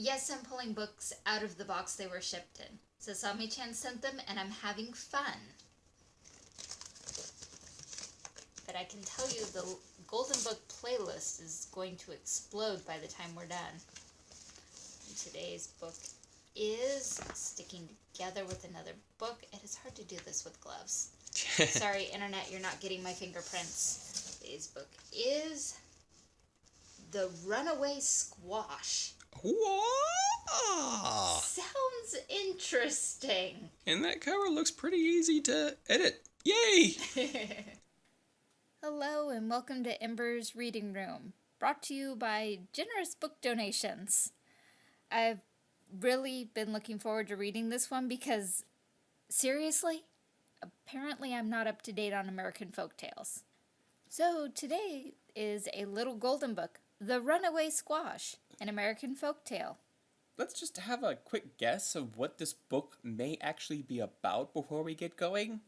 Yes, I'm pulling books out of the box they were shipped in. Sasami-chan sent them, and I'm having fun. But I can tell you the Golden Book playlist is going to explode by the time we're done. And today's book is Sticking Together with Another Book. It is hard to do this with gloves. Sorry, Internet, you're not getting my fingerprints. Today's book is The Runaway Squash. Whoa! Sounds interesting. And that cover looks pretty easy to edit. Yay! Hello, and welcome to Ember's Reading Room, brought to you by generous book donations. I've really been looking forward to reading this one because, seriously, apparently I'm not up to date on American folk tales. So today is a little golden book, The Runaway Squash, an American folk tale. Let's just have a quick guess of what this book may actually be about before we get going.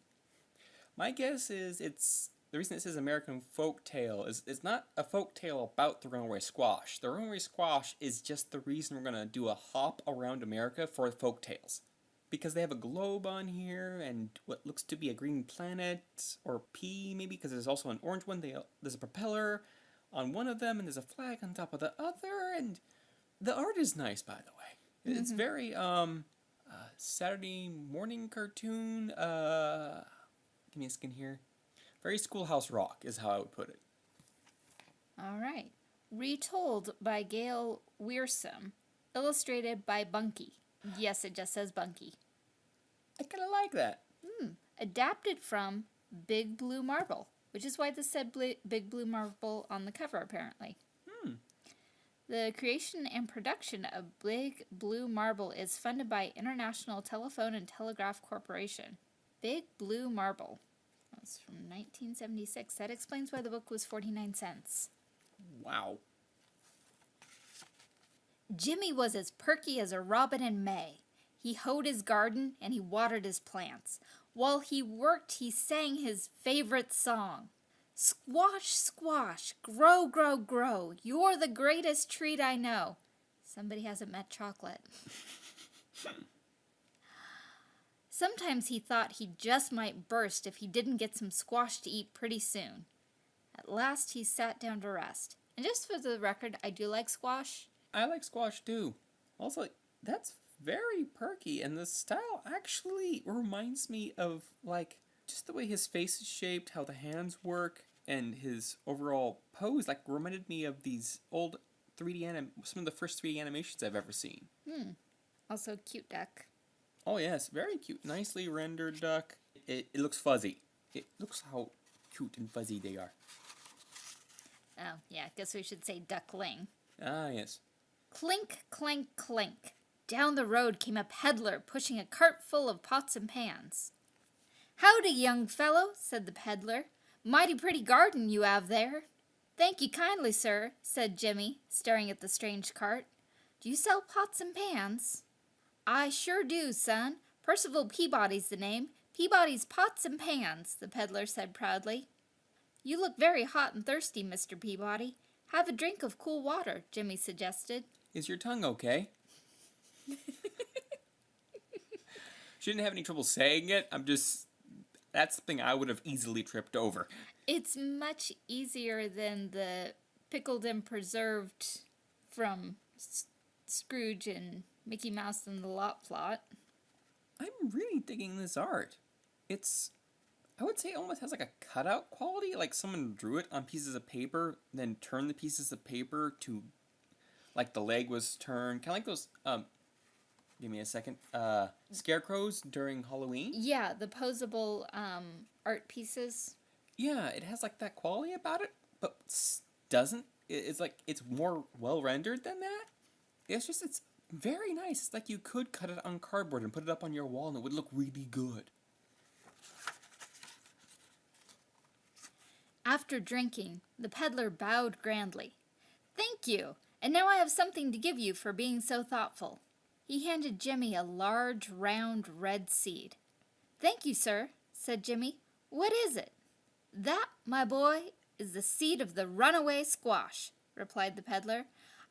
My guess is it's the reason it says American folk tale is it's not a folk tale about the runaway squash. The runaway squash is just the reason we're gonna do a hop around America for folk tales. Because they have a globe on here and what looks to be a green planet or pea maybe because there's also an orange one. They, there's a propeller on one of them and there's a flag on top of the other and the art is nice by the way. It's Mhm. very um uh, Saturday morning cartoon. Uh, give me a skin here. Very Schoolhouse Rock is how I would put it. All right. Retold by Gail Wearsome, illustrated by Bunky. Yes, it just says Bunky. I kind of like that. adapted from Big Blue Marble, which is why this said Bl- Big Blue Marble on the cover, apparently. Hmm. The creation and production of Big Blue Marble is funded by International Telephone and Telegraph Corporation. Big Blue Marble. That's from 1976. That explains why the book was 49 cents. Wow. Jimmy was as perky as a robin in May. He hoed his garden and he watered his plants. While he worked, he sang his favorite song. Squash, squash, grow, grow, grow. You're the greatest treat I know. Somebody hasn't met chocolate. Sometimes he thought he just might burst if he didn't get some squash to eat pretty soon. At last he sat down to rest. And just for the record, I do like squash. I like squash too. Also, that's very perky, and the style actually reminds me of like just the way his face is shaped, how the hands work, and his overall pose. Like reminded me of these old 3D anim, some of the first 3D animations I've ever seen. Hmm. Also, cute duck. Oh yes, very cute, nicely rendered duck. It, it looks fuzzy. It looks how cute and fuzzy they are. Oh, yeah, I guess we should say duckling. Ah yes. Clink, clank, clink. Down the road came a peddler pushing a cart full of pots and pans. Howdy, young fellow, said the peddler. Mighty pretty garden you have there. Thank you kindly, sir, said Jimmy, staring at the strange cart. Do you sell pots and pans? I sure do, son. Percival Peabody's the name. Peabody's Pots and Pans, the peddler said proudly. You look very hot and thirsty, Mr. Peabody. Have a drink of cool water, Jimmy suggested. Is your tongue okay? She didn't have any trouble saying it. I'm just. That's something I would have easily tripped over. It's much easier than the pickled and preserved from S- Scrooge and Mickey Mouse and the Lot Plot. I'm really digging this art. It's. I would say almost has like a cutout quality, like someone drew it on pieces of paper, then turned the pieces of paper to. Like the leg was turned, kind of like those. Um, give me a second. Uh, scarecrows during Halloween. Yeah, the posable um, art pieces. Yeah, it has like that quality about it, but doesn't. It's like it's more well rendered than that. It's just it's very nice. It's like you could cut it on cardboard and put it up on your wall, and it would look really good. After drinking, the peddler bowed grandly. Thank you, and now I have something to give you for being so thoughtful. He handed Jimmy a large, round, red seed. Thank you, sir, said Jimmy. What is it? That, my boy, is the seed of the runaway squash, replied the peddler.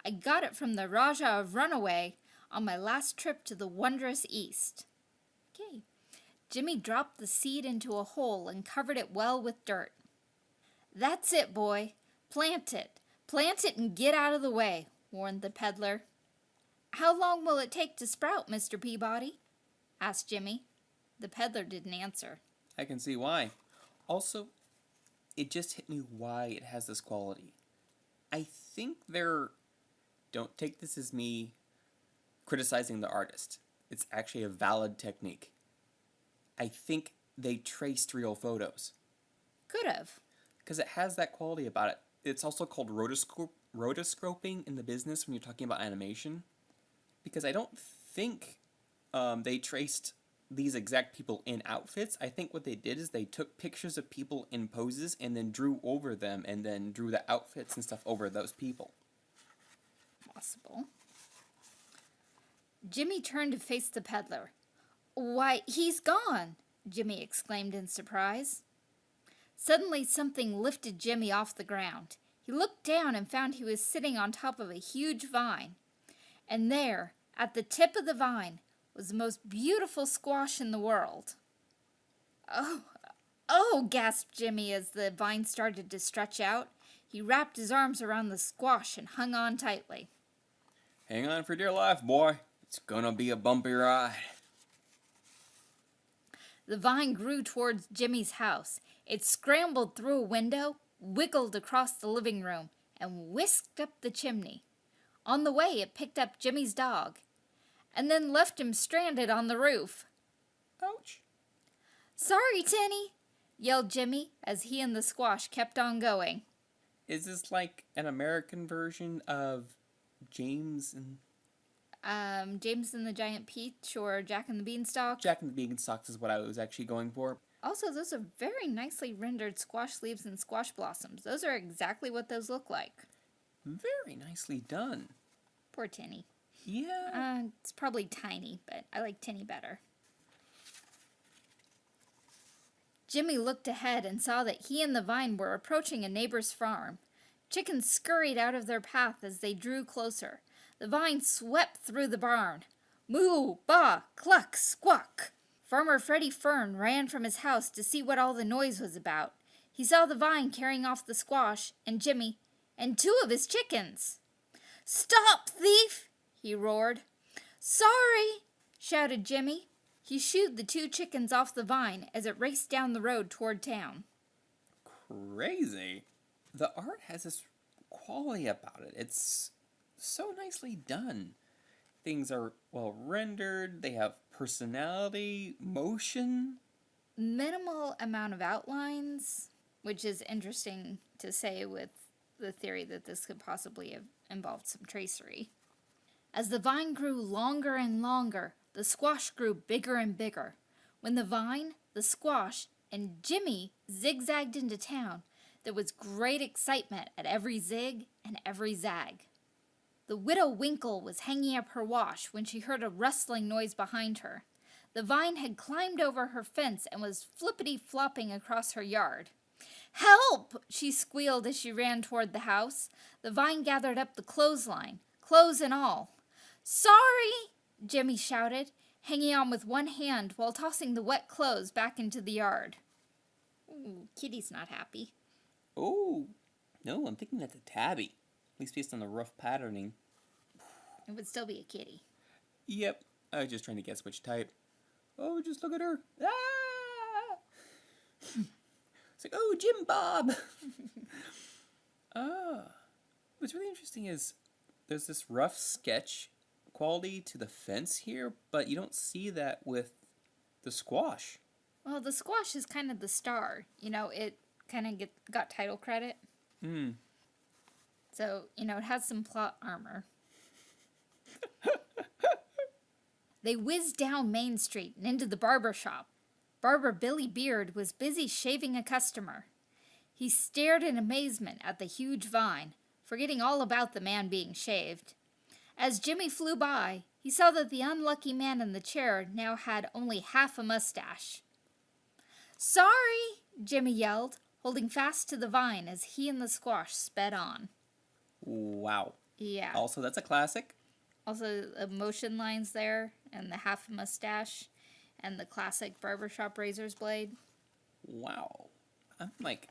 I got it from the Rajah of Runaway on my last trip to the wondrous East. Okay. Jimmy dropped the seed into a hole and covered it well with dirt. That's it, boy. Plant it. Plant it and get out of the way, warned the peddler. How long will it take to sprout, Mr. Peabody? asked Jimmy. The peddler didn't answer. I can see why. Also, it just hit me why it has this quality. I think they're. Don't take this as me criticizing the artist. It's actually a valid technique. I think they traced real photos. Could have. Because it has that quality about it. It's also called rotoscope, rotoscoping in the business when you're talking about animation. Because I don't think um, they traced these exact people in outfits. I think what they did is they took pictures of people in poses and then drew over them and then drew the outfits and stuff over those people. Possible. Jimmy turned to face the peddler. Why, he's gone, Jimmy exclaimed in surprise. Suddenly something lifted Jimmy off the ground. He looked down and found he was sitting on top of a huge vine. And there, at the tip of the vine, was the most beautiful squash in the world. Oh, oh, gasped Jimmy as the vine started to stretch out. He wrapped his arms around the squash and hung on tightly. Hang on for dear life, boy. It's gonna be a bumpy ride. The vine grew towards Jimmy's house. It scrambled through a window, wiggled across the living room, and whisked up the chimney. On the way, it picked up Jimmy's dog, and then left him stranded on the roof. Ouch. Sorry, Tinny, yelled Jimmy as he and the squash kept on going. Is this like an American version of James and Um, James and the Giant Peach or Jack and the Beanstalk. Jack and the Beanstalks is what I was actually going for. Also, those are very nicely rendered squash leaves and squash blossoms. Those are exactly what those look like. Very nicely done. Poor Tinny. Yeah. Uh, it's probably tiny, but I like Tinny better. Jimmy looked ahead and saw that he and the vine were approaching a neighbor's farm. Chickens scurried out of their path as they drew closer. The vine swept through the barn. Moo, ba, cluck, squawk. Farmer Freddie Fern ran from his house to see what all the noise was about. He saw the vine carrying off the squash, and Jimmy, and two of his chickens. Stop, thief! he roared. Sorry, shouted Jimmy. He shooed the two chickens off the vine as it raced down the road toward town. Crazy. The art has this quality about it. It's so nicely done. Things are well rendered, they have personality, motion. Minimal amount of outlines, which is interesting to say with the theory that this could possibly have involved some tracery. As the vine grew longer and longer, the squash grew bigger and bigger. When the vine, the squash, and Jimmy zigzagged into town, there was great excitement at every zig and every zag. The widow Winkle was hanging up her wash when she heard a rustling noise behind her. The vine had climbed over her fence and was flippity flopping across her yard. Help! she squealed as she ran toward the house. The vine gathered up the clothesline, clothes and all. Sorry! Jimmy shouted, hanging on with one hand while tossing the wet clothes back into the yard. Ooh, Kitty's not happy. Oh, no, I'm thinking that's a tabby. At least based on the rough patterning. It would still be a kitty. Yep, I was just trying to guess which type. Oh, just look at her. Ah! It's like, oh, Jim Bob. ah. What's really interesting is there's this rough sketch quality to the fence here, but you don't see that with the squash. Well, the squash is kind of the star. You know, it kind of get got title credit. Hmm. So, you know, it has some plot armor. they whizzed down Main Street and into the barber shop. Barber Billy Beard was busy shaving a customer. He stared in amazement at the huge vine, forgetting all about the man being shaved. As Jimmy flew by, he saw that the unlucky man in the chair now had only half a mustache. Sorry, Jimmy yelled, holding fast to the vine as he and the squash sped on. Wow. Yeah. Also, that's a classic. Also, the motion lines there, and the half mustache, and the classic barbershop razor's blade. Wow. I'm like,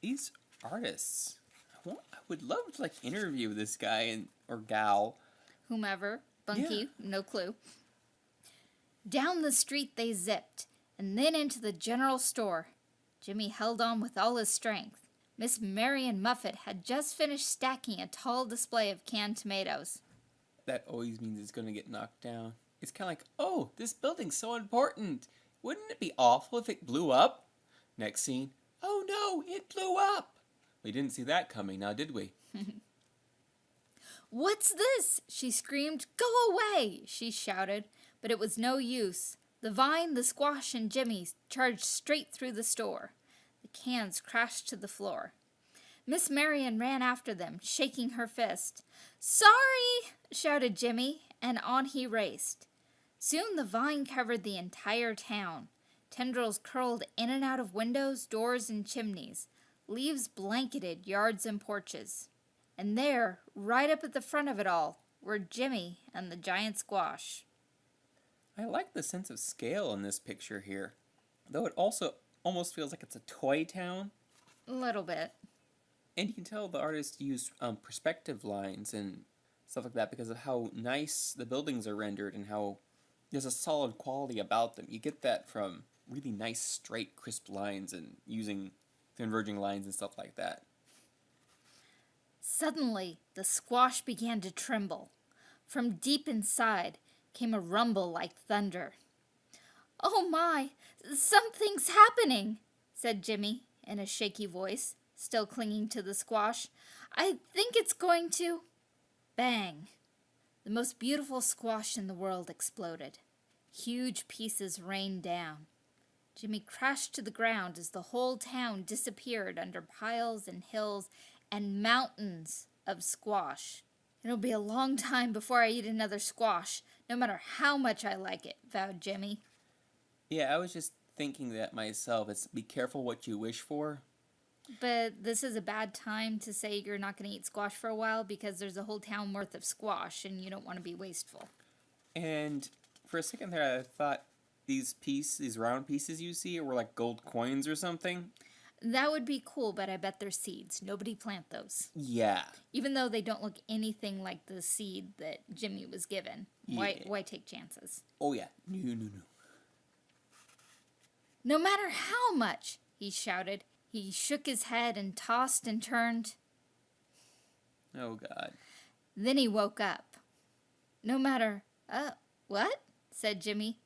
these artists. I, want, I would love to like interview this guy and or gal. Whomever. Bunky, Yeah. no clue. Down the street they zipped, and then into the general store. Jimmy held on with all his strength. Miss Marion Muffet had just finished stacking a tall display of canned tomatoes. That always means it's gonna get knocked down. It's kind of like, oh, this building's so important. Wouldn't it be awful if it blew up? Next scene, oh no, it blew up. We didn't see that coming, now did we? What's this? She screamed. Go away! She shouted, but it was no use. The vine, the squash, and Jimmy charged straight through the store. The cans crashed to the floor. Miss Marion ran after them, shaking her fist. Sorry! shouted Jimmy, and on he raced. Soon the vine covered the entire town. Tendrils curled in and out of windows, doors, and chimneys. Leaves blanketed yards and porches. And there, right up at the front of it all, were Jimmy and the giant squash. I like the sense of scale in this picture here, though it also almost feels like it's a toy town. A little bit. And you can tell the artist used um, perspective lines and stuff like that because of how nice the buildings are rendered and how there's a solid quality about them. You get that from really nice, straight, crisp lines and using converging lines and stuff like that. Suddenly, the squash began to tremble. From deep inside came a rumble like thunder. Oh my, something's happening, said Jimmy in a shaky voice, still clinging to the squash. I think it's going to. Bang! The most beautiful squash in the world exploded. Huge pieces rained down. Jimmy crashed to the ground as the whole town disappeared under piles and hills and mountains of squash. It'll be a long time before I eat another squash, no matter how much I like it, vowed Jimmy. Yeah, I was just thinking that myself. It's be careful what you wish for. But this is a bad time to say you're not going to eat squash for a while because there's a whole town worth of squash and you don't want to be wasteful. And for a second there, I thought these pieces, these round pieces you see, were like gold coins or something. That would be cool, but I bet they're seeds. Nobody plant those. Yeah. Even though they don't look anything like the seed that Jimmy was given. Why, Yeah. why take chances? Oh yeah. No, no, no. No matter how much, he shouted. He shook his head and tossed and turned. Oh god. Then he woke up. No matter. Uh, what? said Jimmy.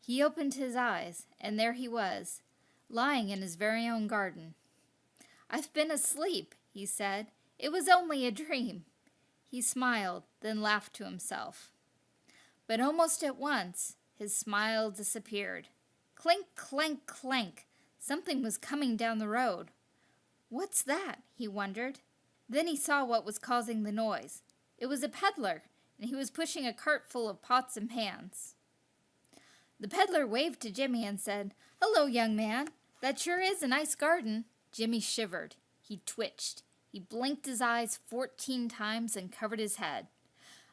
He opened his eyes, and there he was, lying in his very own garden. I've been asleep, he said. It was only a dream. He smiled, then laughed to himself. But almost at once, his smile disappeared. Clink, clank, clank. Something was coming down the road. What's that? he wondered. Then he saw what was causing the noise. It was a peddler, and he was pushing a cart full of pots and pans. The peddler waved to Jimmy and said, Hello, young man. That sure is a nice garden. Jimmy shivered. He twitched. He blinked his eyes fourteen times and covered his head.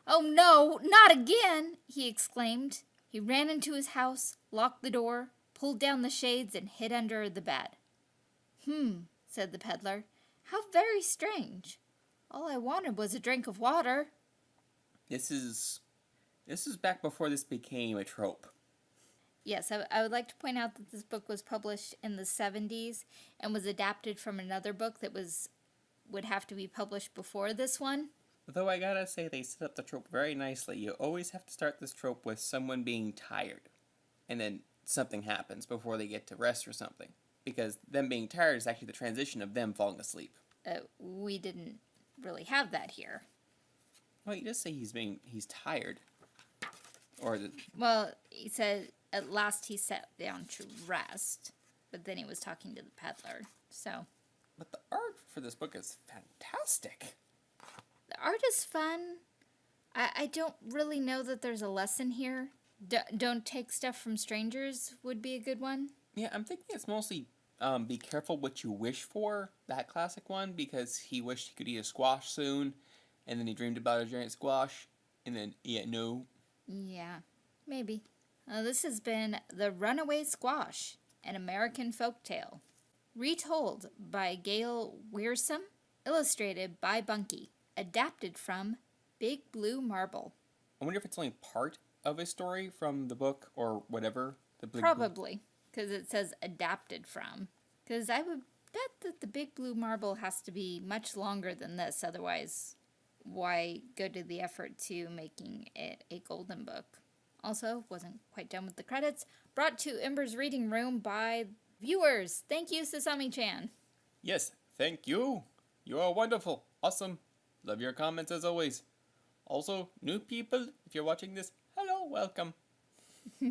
Oh no, not again! he exclaimed. He ran into his house, locked the door, pulled down the shades, and hid under the bed. Hmm, said the peddler. How very strange. All I wanted was a drink of water. This is this is back before this became a trope. Yes, I, I would like to point out that this book was published in the 70s and was adapted from another book that was would have to be published before this one. Though I gotta say they set up the trope very nicely. You always have to start this trope with someone being tired. And then something happens before they get to rest or something. Because them being tired is actually the transition of them falling asleep. Uh, we didn't really have that here. Well, you just say he's being he's tired. Or the, Well, he said at last he sat down to rest, but then he was talking to the peddler. So but the art for this book is fantastic. the art is fun. I, I don't really know that there's a lesson here. D- don't take stuff from strangers would be a good one. Yeah, I'm thinking it's mostly um, be careful what you wish for, that classic one, because he wished he could eat a squash soon, and then he dreamed about a giant squash, and then yeah, no. Yeah, maybe. Uh, this has been The Runaway Squash, an American folk tale. Retold by Gail Wearsome, illustrated by Bunky, adapted from Big Blue Marble. I wonder if it's only part of a story from the book or whatever. The Big Probably, because it says adapted from. Because I would bet that the Big Blue Marble has to be much longer than this, otherwise, why go to the effort to making it a golden book? Also, wasn't quite done with the credits. Brought to Ember's Reading Room by viewers. Thank you, Sasami chan. Yes, thank you. You are wonderful, awesome. Love your comments as always. Also, new people, if you're watching this, welcome.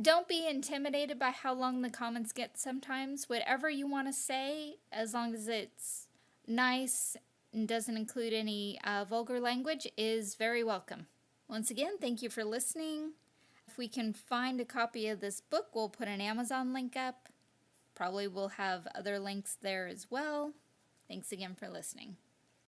Don't be intimidated by how long the comments get sometimes. Whatever you want to say, as long as it's nice and doesn't include any uh, vulgar language, is very welcome. Once again, thank you for listening. If we can find a copy of this book, we'll put an Amazon link up. Probably we'll have other links there as well. Thanks again for listening.